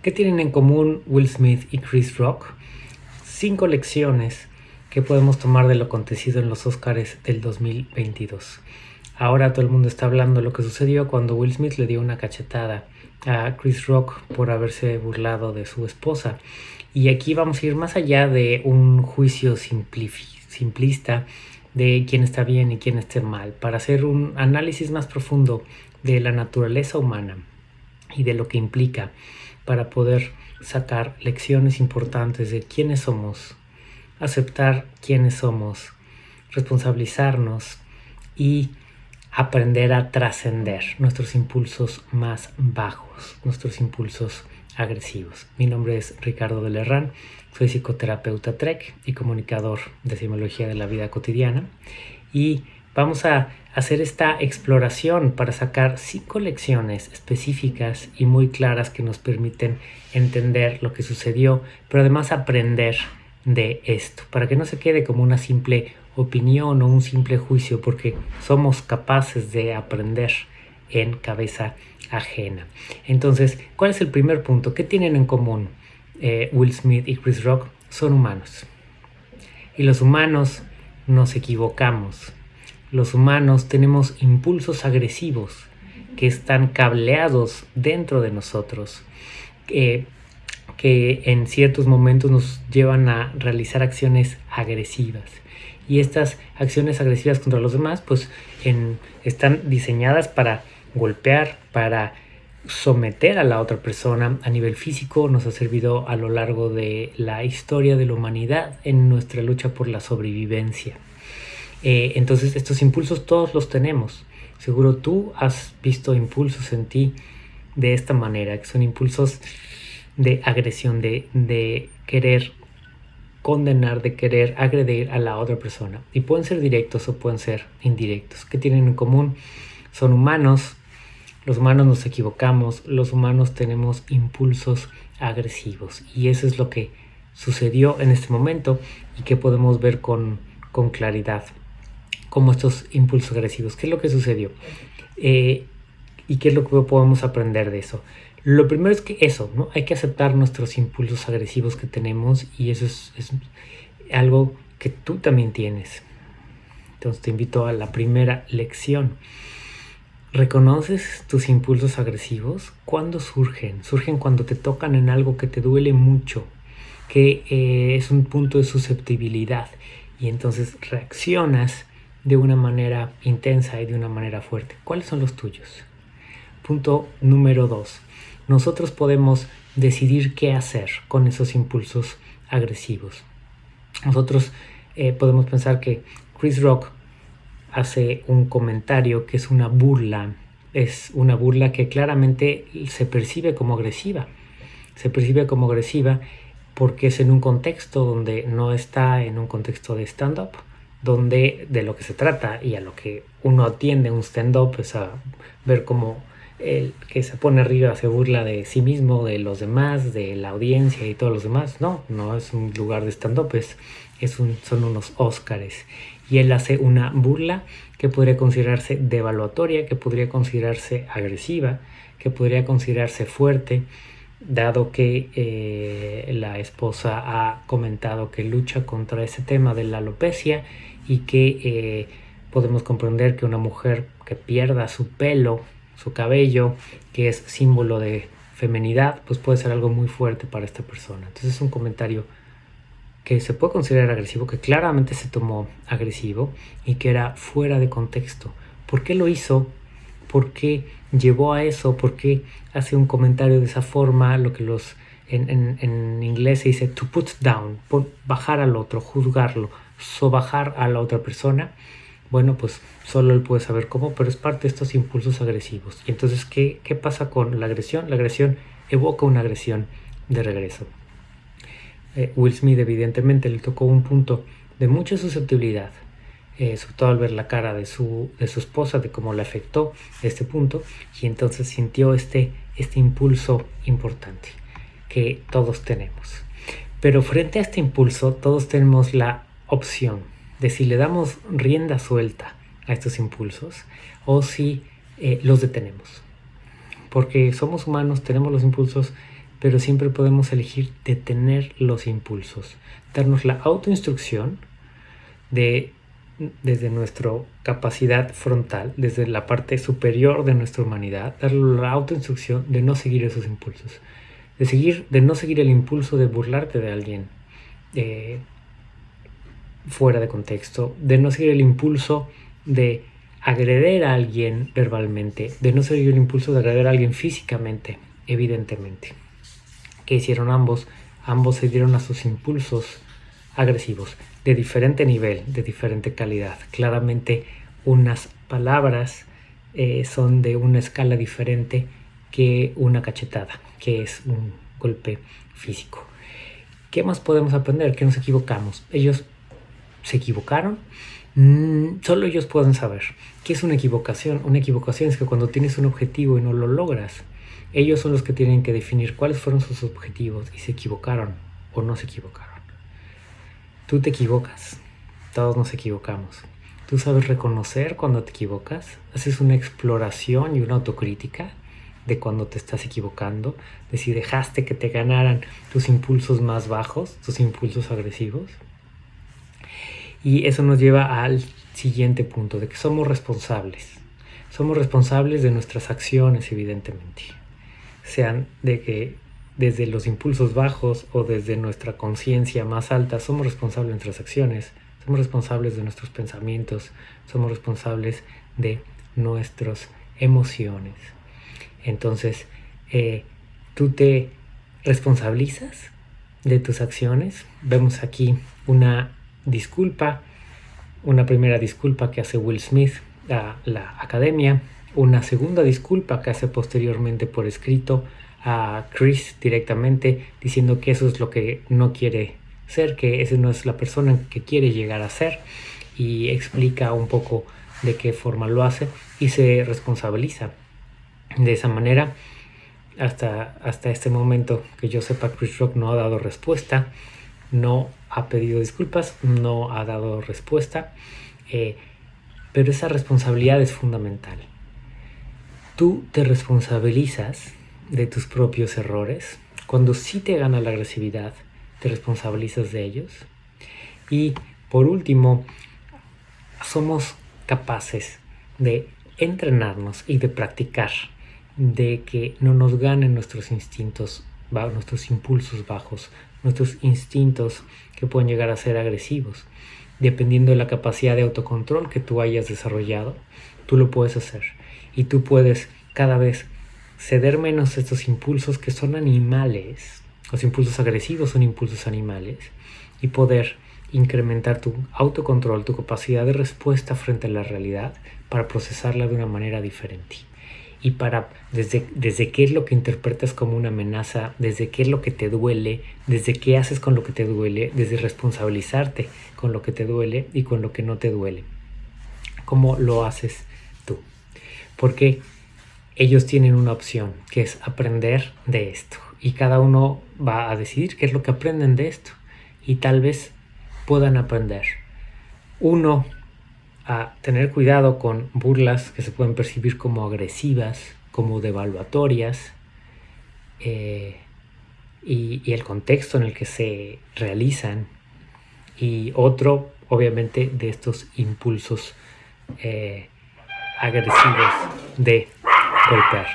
¿Qué tienen en común Will Smith y Chris Rock? Cinco lecciones que podemos tomar de lo acontecido en los Oscars del 2022. Ahora todo el mundo está hablando de lo que sucedió cuando Will Smith le dio una cachetada a Chris Rock por haberse burlado de su esposa. Y aquí vamos a ir más allá de un juicio simplista de quién está bien y quién está mal, para hacer un análisis más profundo de la naturaleza humana y de lo que implica para poder sacar lecciones importantes de quiénes somos, aceptar quiénes somos, responsabilizarnos y aprender a trascender nuestros impulsos más bajos, nuestros impulsos agresivos. Mi nombre es Ricardo de Lerrán, soy psicoterapeuta TREC y comunicador de simología de la vida cotidiana y vamos a hacer esta exploración para sacar cinco lecciones específicas y muy claras que nos permiten entender lo que sucedió, pero además aprender de esto, para que no se quede como una simple opinión o un simple juicio, porque somos capaces de aprender en cabeza ajena. Entonces, ¿cuál es el primer punto? ¿Qué tienen en común eh, Will Smith y Chris Rock? Son humanos. Y los humanos nos equivocamos. Los humanos tenemos impulsos agresivos que están cableados dentro de nosotros, que en ciertos momentos nos llevan a realizar acciones agresivas y estas acciones agresivas contra los demás pues están diseñadas para golpear, para someter a la otra persona a nivel físico nos ha servido a lo largo de la historia de la humanidad en nuestra lucha por la sobrevivencia. Eh, entonces estos impulsos todos los tenemos. Seguro tú has visto impulsos en ti de esta manera, que son impulsos de agresión, de, de querer condenar, de querer agredir a la otra persona. Y pueden ser directos o pueden ser indirectos. ¿Qué tienen en común? Son humanos, los humanos nos equivocamos, los humanos tenemos impulsos agresivos. Y eso es lo que sucedió en este momento y que podemos ver con, con claridad. Como estos impulsos agresivos. ¿Qué es lo que sucedió? Eh, ¿Y qué es lo que podemos aprender de eso? Lo primero es que eso, ¿no? Hay que aceptar nuestros impulsos agresivos que tenemos y eso es, algo que tú también tienes. Entonces te invito a la primera lección. ¿Reconoces tus impulsos agresivos? ¿Cuándo surgen? Surgen cuando te tocan en algo que te duele mucho, que eh, es un punto de susceptibilidad y entonces reaccionas de una manera intensa y de una manera fuerte. ¿Cuáles son los tuyos? Punto número dos nosotros podemos decidir qué hacer con esos impulsos agresivos. Nosotros eh, podemos pensar que Chris Rock hace un comentario que es una burla, es una burla que claramente se percibe como agresiva. Se percibe como agresiva porque es en un contexto donde no está en un contexto de stand-up, donde de lo que se trata y a lo que uno atiende un stand-up es a ver cómo el que se pone arriba se burla de sí mismo, de los demás, de la audiencia y todos los demás. No, no es un lugar de stand-up, es, un, son unos Óscares. Y él hace una burla que podría considerarse devaluatoria, que podría considerarse agresiva, que podría considerarse fuerte, dado que eh, la esposa ha comentado que lucha contra ese tema de la alopecia y que eh, podemos comprender que una mujer que pierda su pelo su cabello, que es símbolo de femenidad, pues puede ser algo muy fuerte para esta persona. Entonces es un comentario que se puede considerar agresivo, que claramente se tomó agresivo y que era fuera de contexto. ¿Por qué lo hizo? ¿Por qué llevó a eso? ¿Por qué hace un comentario de esa forma? Lo que los en, en inglés se dice to put down, bajar al otro, juzgarlo, sobajar a la otra persona bueno, pues solo él puede saber cómo, pero es parte de estos impulsos agresivos. Y entonces, ¿qué, qué pasa con la agresión? La agresión evoca una agresión de regreso. Eh, Will Smith evidentemente le tocó un punto de mucha susceptibilidad, eh, sobre todo al ver la cara de su, de su esposa, de cómo le afectó este punto, y entonces sintió este, este impulso importante que todos tenemos. Pero frente a este impulso, todos tenemos la opción de si le damos rienda suelta a estos impulsos o si eh, los detenemos. Porque somos humanos, tenemos los impulsos, pero siempre podemos elegir detener los impulsos, darnos la autoinstrucción de desde nuestra capacidad frontal, desde la parte superior de nuestra humanidad, darle la autoinstrucción de no seguir esos impulsos, de seguir, de no seguir el impulso de burlarte de alguien eh, fuera de contexto, de no seguir el impulso de agreder a alguien verbalmente, de no seguir el impulso de agreder a alguien físicamente, evidentemente. ¿Qué hicieron ambos? Ambos se dieron a sus impulsos agresivos de diferente nivel, de diferente calidad. Claramente unas palabras eh, son de una escala diferente que una cachetada, que es un golpe físico. ¿Qué más podemos aprender? Que nos equivocamos. Ellos se equivocaron. Mm, solo ellos pueden saber. ¿Qué es una equivocación? Una equivocación es que cuando tienes un objetivo y no lo logras, ellos son los que tienen que definir cuáles fueron sus objetivos y se equivocaron o no se equivocaron. Tú te equivocas, todos nos equivocamos. Tú sabes reconocer cuando te equivocas, haces una exploración y una autocrítica de cuando te estás equivocando, de si dejaste que te ganaran tus impulsos más bajos, tus impulsos agresivos. Y eso nos lleva al siguiente punto, de que somos responsables. Somos responsables de nuestras acciones, evidentemente. Sean de que desde los impulsos bajos o desde nuestra conciencia más alta, somos responsables de nuestras acciones, somos responsables de nuestros pensamientos, somos responsables de nuestras emociones. Entonces, eh, tú te responsabilizas de tus acciones. Vemos aquí una disculpa, una primera disculpa que hace Will Smith a la academia, una segunda disculpa que hace posteriormente por escrito a Chris directamente diciendo que eso es lo que no quiere ser, que esa no es la persona que quiere llegar a ser y explica un poco de qué forma lo hace y se responsabiliza. De esa manera, hasta, hasta este momento que yo sepa, Chris Rock no ha dado respuesta, no ha pedido disculpas, no ha dado respuesta, eh, pero esa responsabilidad es fundamental. Tú te responsabilizas de tus propios errores. Cuando sí te gana la agresividad, te responsabilizas de ellos. Y por último, somos capaces de entrenarnos y de practicar, de que no nos ganen nuestros instintos, nuestros impulsos bajos, nuestros instintos que pueden llegar a ser agresivos. Dependiendo de la capacidad de autocontrol que tú hayas desarrollado, tú lo puedes hacer. Y tú puedes cada vez ceder menos estos impulsos que son animales, los impulsos agresivos son impulsos animales, y poder incrementar tu autocontrol, tu capacidad de respuesta frente a la realidad para procesarla de una manera diferente. Y para, desde, desde qué es lo que interpretas como una amenaza, desde qué es lo que te duele, desde qué haces con lo que te duele, desde responsabilizarte con lo que te duele y con lo que no te duele. ¿Cómo lo haces tú? Porque ellos tienen una opción, que es aprender de esto. Y cada uno va a decidir qué es lo que aprenden de esto. Y tal vez puedan aprender. Uno, a tener cuidado con burlas que se pueden percibir como agresivas, como devaluatorias, eh, y, el contexto en el que se realizan. Y otro, obviamente, de estos impulsos eh, agresivos de golpear.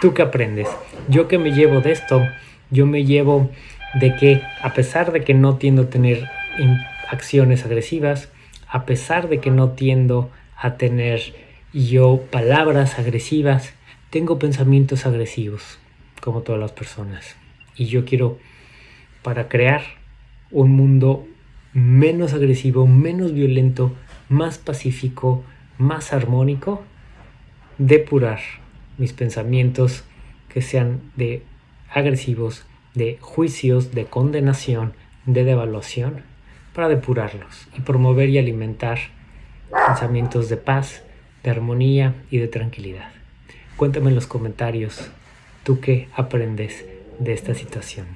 ¿Tú qué aprendes? Yo que me llevo de esto, yo me llevo de que a pesar de que no tiendo a tener acciones agresivas, a pesar de que no tiendo a tener yo palabras agresivas, tengo pensamientos agresivos, como todas las personas. Y yo quiero, para crear un mundo menos agresivo, menos violento, más pacífico, más armónico, depurar mis pensamientos que sean de agresivos, de juicios, de condenación, de devaluación, para depurarlos y promover y alimentar pensamientos de paz, de armonía y de tranquilidad. Cuéntame en los comentarios tú qué aprendes de esta situación.